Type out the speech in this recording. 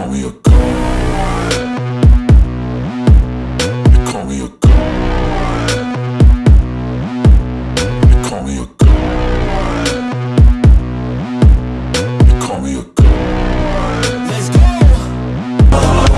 call me a